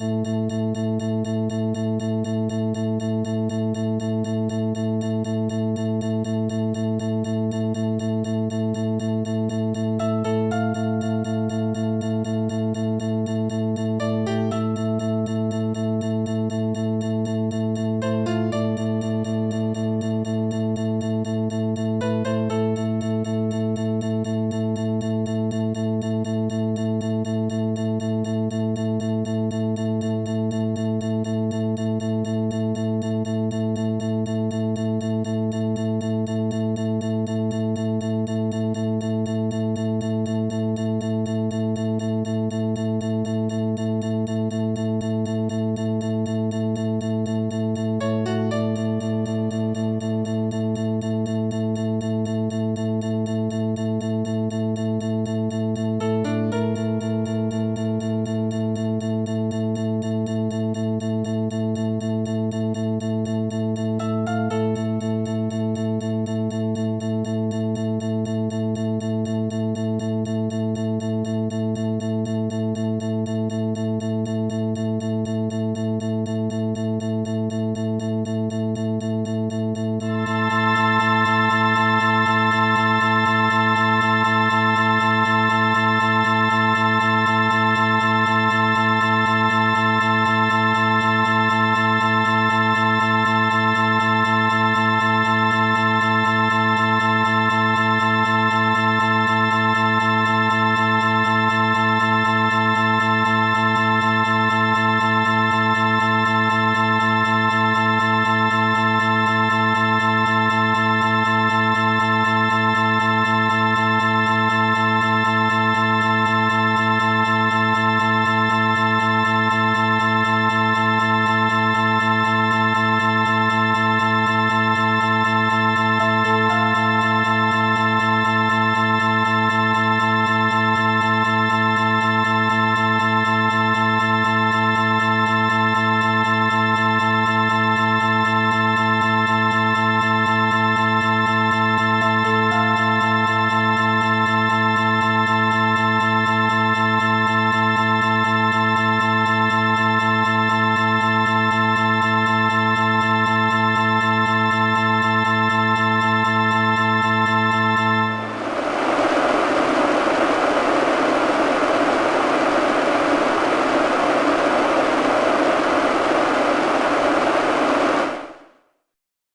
Música